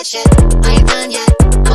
that shit. I ain't done yet.